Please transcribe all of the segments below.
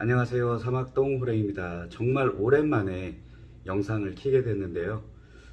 안녕하세요. 사막동 호랭입니다. 정말 오랜만에 영상을 키게 됐는데요.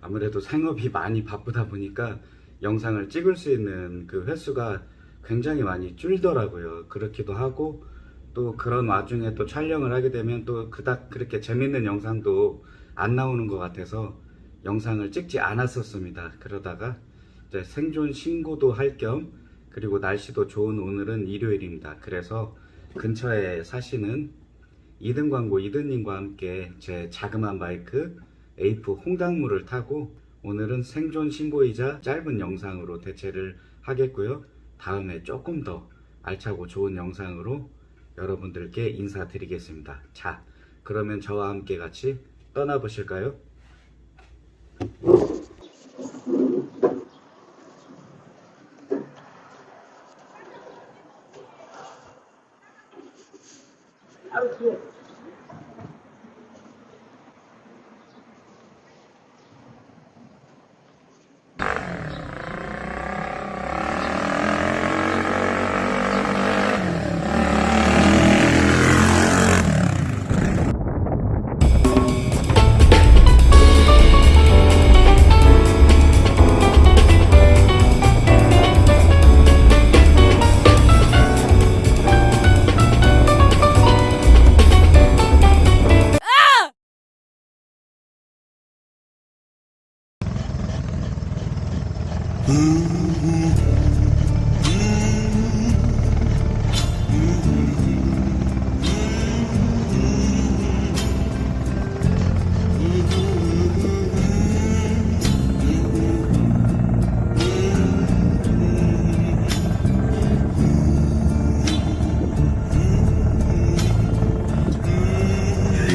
아무래도 생업이 많이 바쁘다 보니까 영상을 찍을 수 있는 그 횟수가 굉장히 많이 줄더라고요. 그렇기도 하고 또 그런 와중에 또 촬영을 하게 되면 또 그닥 그렇게 재밌는 영상도 안 나오는 것 같아서 영상을 찍지 않았었습니다. 그러다가 생존 신고도 할 겸 그리고 날씨도 좋은 오늘은 일요일입니다. 그래서 근처에 사시는 이든 광고 이든님과 함께 제 자그마한 바이크 에이프 홍당무를 타고 오늘은 생존 신고이자 짧은 영상으로 대체를 하겠고요. 다음에 조금 더 알차고 좋은 영상으로 여러분들께 인사드리겠습니다. 자, 그러면 저와 함께 같이 떠나보실까요? 타이어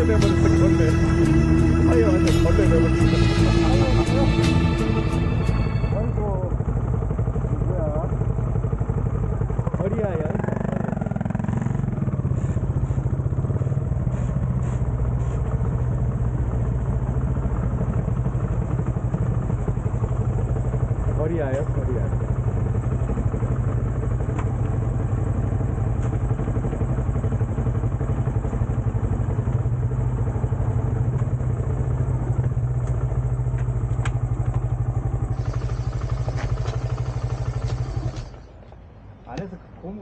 れでもです、これで。はい、私、これでもです。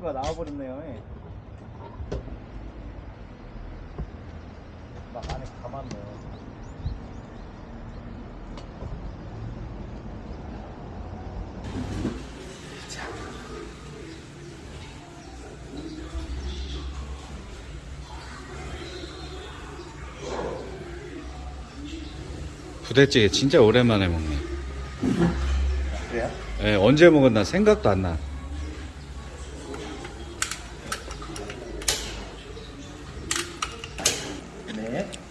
그 고무가 나와버렸네요. 예. 막 안에 감았네요. 부대찌개 진짜 오랜만에 먹네. 그래요? 예, 언제 먹었나 생각도 안 나. Yeah.